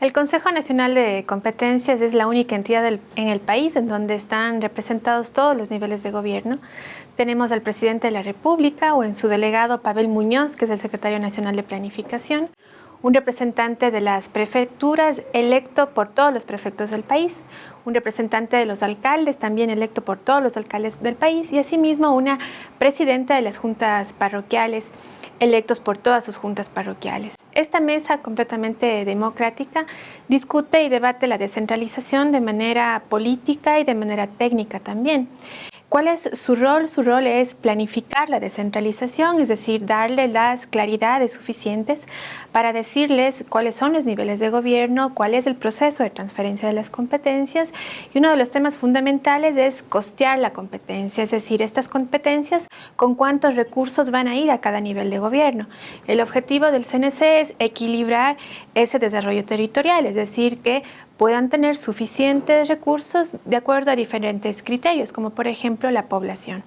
El Consejo Nacional de Competencias es la única entidad en el país en donde están representados todos los niveles de gobierno. Tenemos al presidente de la República o en su delegado Pavel Muñoz, que es el secretario nacional de Planificación, un representante de las prefecturas electo por todos los prefectos del país, un representante de los alcaldes también electo por todos los alcaldes del país. Y asimismo una presidenta de las juntas parroquiales electos por todas sus juntas parroquiales. Esta mesa completamente democrática discute y debate la descentralización de manera política y de manera técnica también. ¿Cuál es su rol? Su rol es planificar la descentralización, es decir, darle las claridades suficientes para decirles cuáles son los niveles de gobierno, cuál es el proceso de transferencia de las competencias y uno de los temas fundamentales es costear la competencia, es decir, estas competencias con cuántos recursos van a ir a cada nivel de gobierno. El objetivo del CNC es equilibrar ese desarrollo territorial, es decir, que puedan tener suficientes recursos de acuerdo a diferentes criterios, como por ejemplo la población.